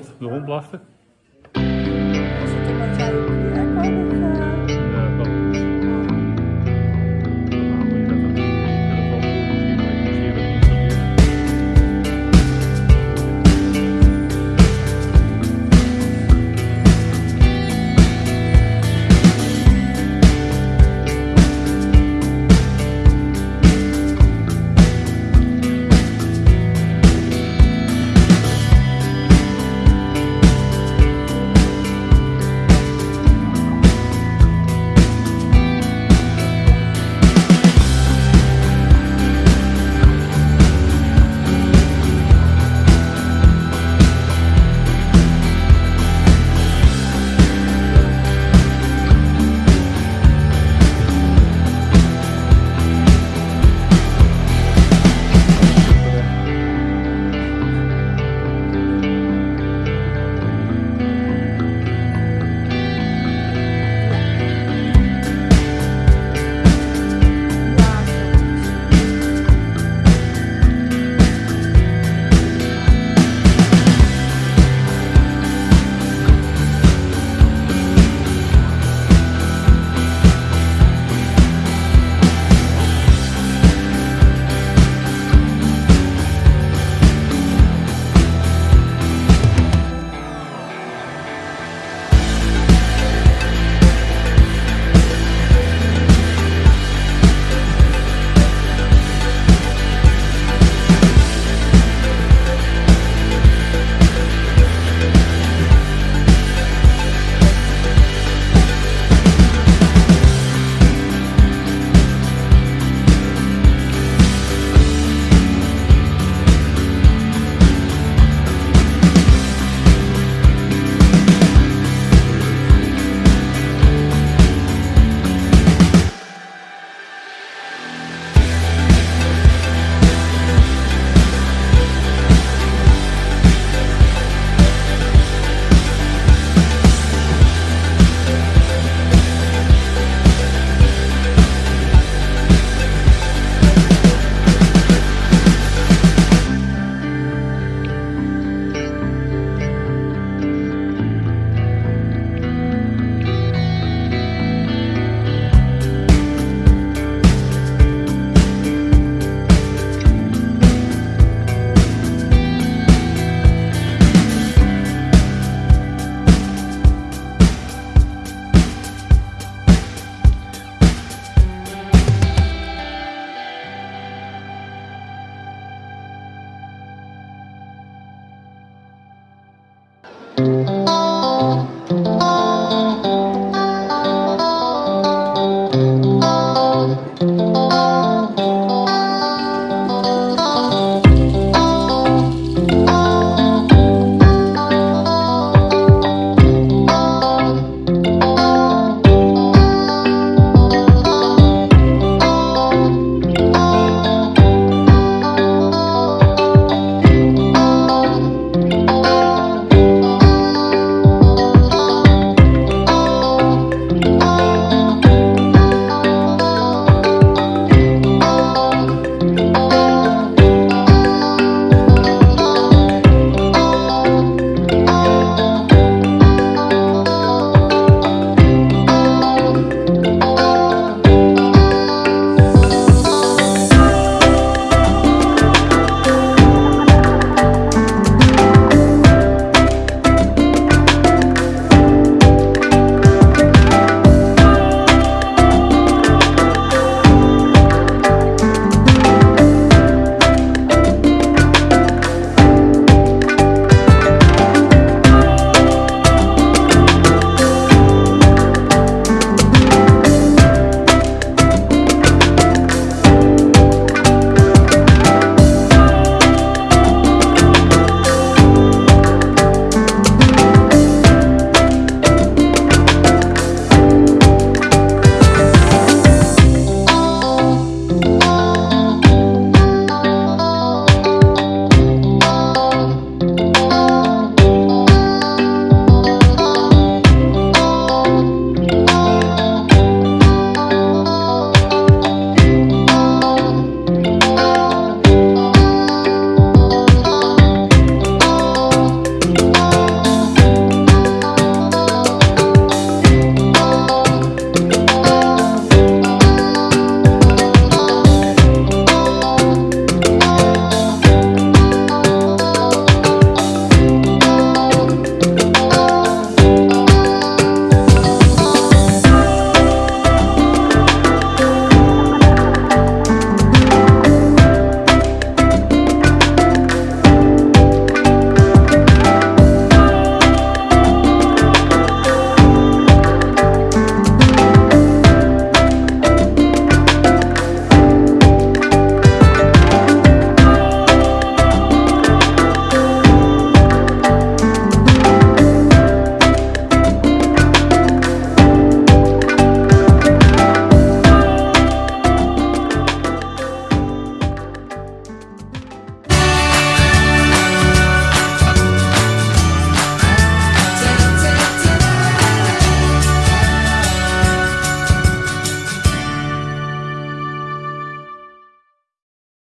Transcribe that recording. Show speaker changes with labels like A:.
A: hond, de hond blafte.